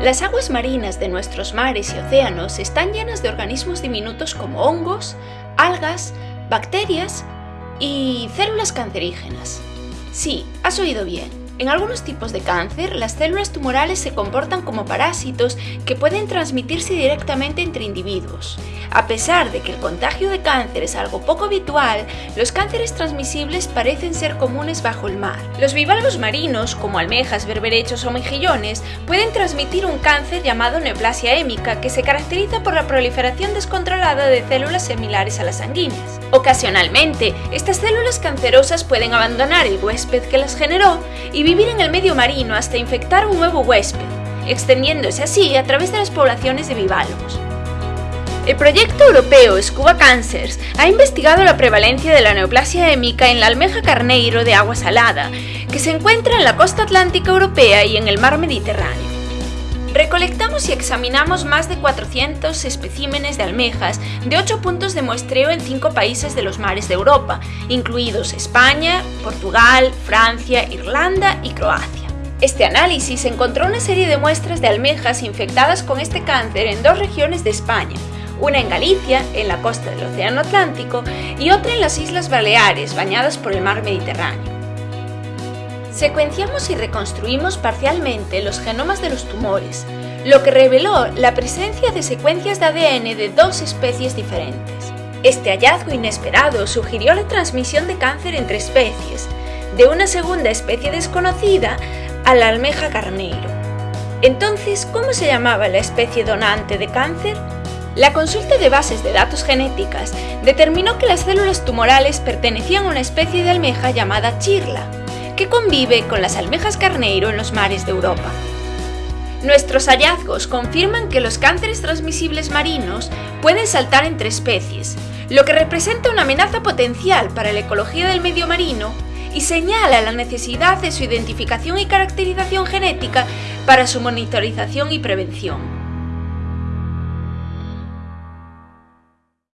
Las aguas marinas de nuestros mares y océanos están llenas de organismos diminutos como hongos, algas, bacterias y células cancerígenas. Sí, has oído bien. En algunos tipos de cáncer, las células tumorales se comportan como parásitos que pueden transmitirse directamente entre individuos. A pesar de que el contagio de cáncer es algo poco habitual, los cánceres transmisibles parecen ser comunes bajo el mar. Los bivalvos marinos, como almejas, berberechos o mejillones, pueden transmitir un cáncer llamado neoplasia hémica que se caracteriza por la proliferación descontrolada de células similares a las sanguíneas. Ocasionalmente, estas células cancerosas pueden abandonar el huésped que las generó y vivir en el medio marino hasta infectar un nuevo huésped, extendiéndose así a través de las poblaciones de bivalvos. El proyecto europeo Scuba Cancers ha investigado la prevalencia de la neoplasia hémica en la almeja carneiro de agua salada, que se encuentra en la costa atlántica europea y en el mar Mediterráneo. Recolectamos y examinamos más de 400 especímenes de almejas de 8 puntos de muestreo en 5 países de los mares de Europa, incluidos España, Portugal, Francia, Irlanda y Croacia. Este análisis encontró una serie de muestras de almejas infectadas con este cáncer en dos regiones de España, una en Galicia, en la costa del Océano Atlántico, y otra en las Islas Baleares, bañadas por el mar Mediterráneo. Secuenciamos y reconstruimos parcialmente los genomas de los tumores, lo que reveló la presencia de secuencias de ADN de dos especies diferentes. Este hallazgo inesperado sugirió la transmisión de cáncer entre especies, de una segunda especie desconocida a la almeja carneiro. Entonces, ¿cómo se llamaba la especie donante de cáncer? La consulta de bases de datos genéticas determinó que las células tumorales pertenecían a una especie de almeja llamada chirla, que convive con las almejas carneiro en los mares de Europa. Nuestros hallazgos confirman que los cánceres transmisibles marinos pueden saltar entre especies, lo que representa una amenaza potencial para la ecología del medio marino y señala la necesidad de su identificación y caracterización genética para su monitorización y prevención.